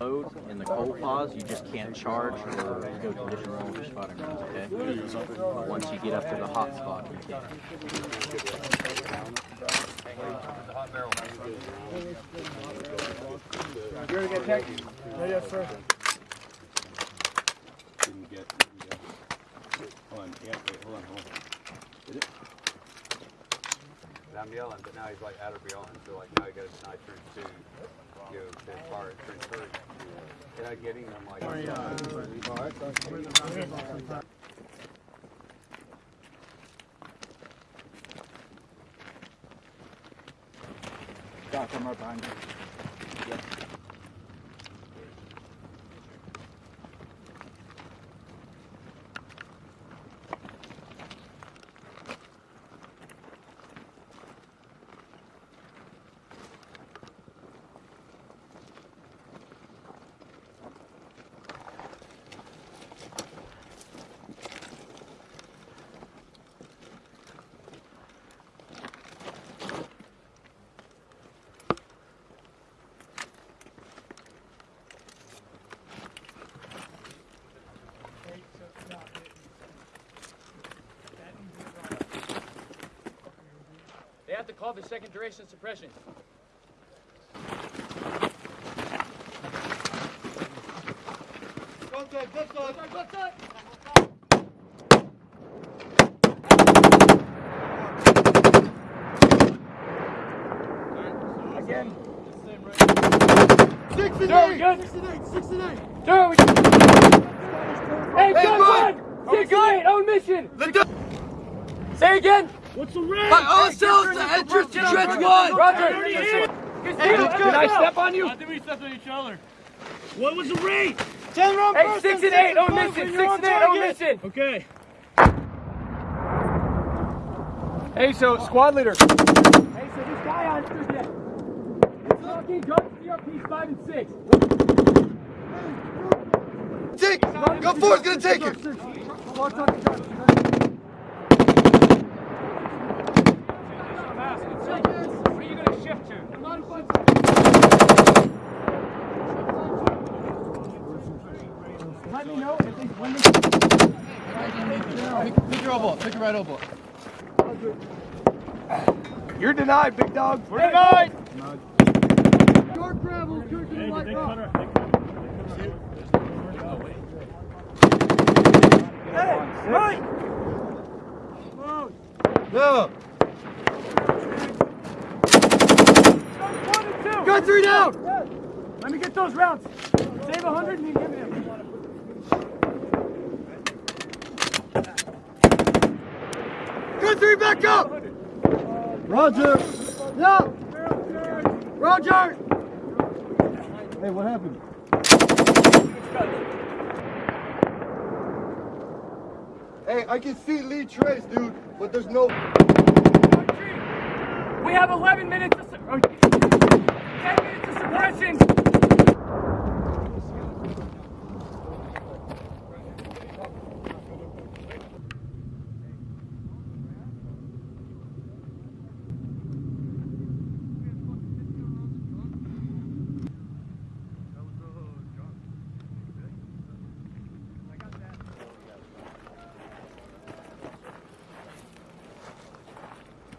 Load in the cold pause, you just can't charge or go traditional with your spotting rounds, okay? Once you get up to the hot spot, you can. You ready to get tech? yes, sir. Didn't get, didn't get. Hold on, yeah, wait, hold on, hold on. Did it? And I'm yelling, but now he's like out of yelling, so like now he got a deny turn two, you know, to fire at turn three. Can I get him? I'm like, Doc, I'm right behind you. They have to call the second duration suppression. Again. Six and eight. Good. Six and eight. Six and eight. Two. Hey, good one. Six and eight. On mission. Say again. What's the rate? By ourselves, the entrance to trench one. Roger. Did I step on you? I think we stepped on each other. What was the rate? Hey, six and eight on mission. Six and eight on mission. Okay. Hey, so squad leader. Hey, so this guy on It's talking guns CRP five and six. Take, go forward, gonna take it. What are you gonna shift to? Let me know if they when they Pick your elbow, pick your right elbow. You're denied, big dog. We're denied. Short gravel, turn to the light rock. Right. No. One and. Got three down. Let me get those rounds. Save a hundred and you give me them. Got three back up. Roger. Yeah. Roger. Hey, what happened? Hey, I can see Lee Trace, dude, but there's no. We have 11 minutes of, 10 minutes of suppression.